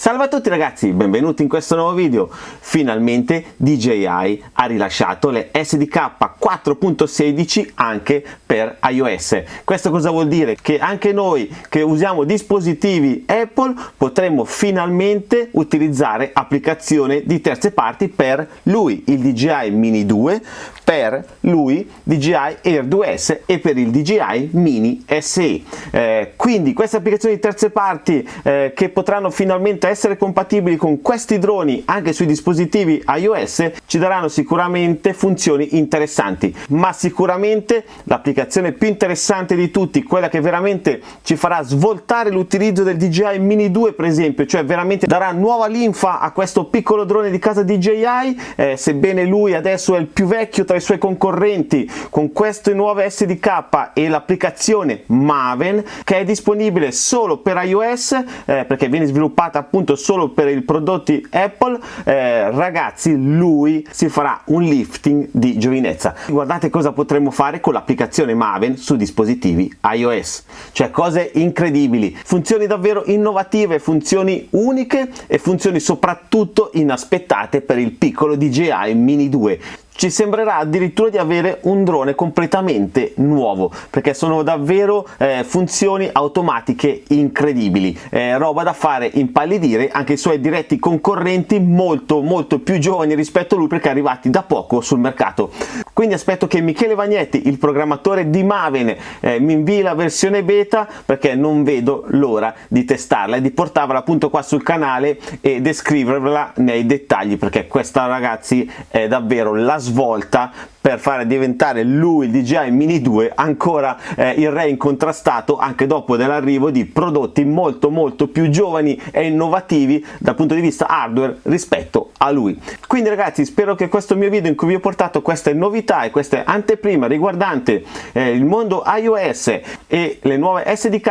Salve a tutti ragazzi, benvenuti in questo nuovo video. Finalmente DJI ha rilasciato le SDK 4.16 anche per iOS. Questo cosa vuol dire? Che anche noi che usiamo dispositivi Apple potremo finalmente utilizzare applicazioni di terze parti per lui, il DJI Mini 2, per lui DJI Air 2S e per il DJI Mini SE. Eh, quindi queste applicazioni di terze parti eh, che potranno finalmente essere compatibili con questi droni anche sui dispositivi iOS ci daranno sicuramente funzioni interessanti. Ma sicuramente l'applicazione più interessante di tutti quella che veramente ci farà svoltare l'utilizzo del DJI Mini 2 per esempio cioè veramente darà nuova linfa a questo piccolo drone di casa DJI eh, sebbene lui adesso è il più vecchio tra i suoi concorrenti con queste nuove SDK e l'applicazione Maven che è disponibile solo per iOS eh, perché viene sviluppata appunto solo per i prodotti Apple eh, ragazzi lui si farà un lifting di giovinezza. Guardate cosa potremmo fare con l'applicazione Maven su dispositivi iOS. Cioè cose incredibili. Funzioni davvero innovative funzioni uniche e funzioni soprattutto inaspettate per il piccolo DJI Mini 2 ci sembrerà addirittura di avere un drone completamente nuovo perché sono davvero eh, funzioni automatiche incredibili. Eh, roba da fare impallidire anche i suoi diretti concorrenti molto molto più giovani rispetto a lui perché arrivati da poco sul mercato. Quindi aspetto che Michele Vagnetti il programmatore di Maven eh, mi invii la versione beta perché non vedo l'ora di testarla e di portarla appunto qua sul canale e descriverla nei dettagli perché questa ragazzi è davvero la svolta svolta per fare diventare lui il DJI Mini 2 ancora eh, il re incontrastato anche dopo dell'arrivo di prodotti molto molto più giovani e innovativi dal punto di vista hardware rispetto a lui. Quindi ragazzi spero che questo mio video in cui vi ho portato queste novità e queste anteprime riguardante eh, il mondo iOS e le nuove SDK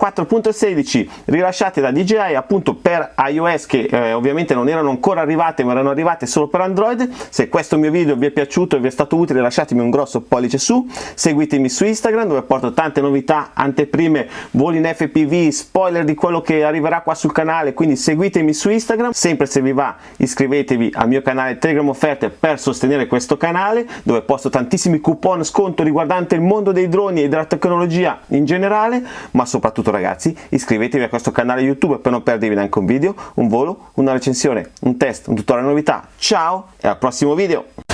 4.16 rilasciate da DJI appunto per iOS che eh, ovviamente non erano ancora arrivate ma erano arrivate solo per Android. Se questo mio video vi è piaciuto e vi è stato utile lasciatemi un grosso pollice su, seguitemi su Instagram dove porto tante novità, anteprime, voli in FPV, spoiler di quello che arriverà qua sul canale, quindi seguitemi su Instagram, sempre se vi va iscrivetevi al mio canale Telegram Offerte per sostenere questo canale dove posto tantissimi coupon sconto riguardante il mondo dei droni e della tecnologia in generale, ma soprattutto ragazzi iscrivetevi a questo canale YouTube per non perdervi neanche un video, un volo, una recensione, un test, un tutorial novità. Ciao e al prossimo video!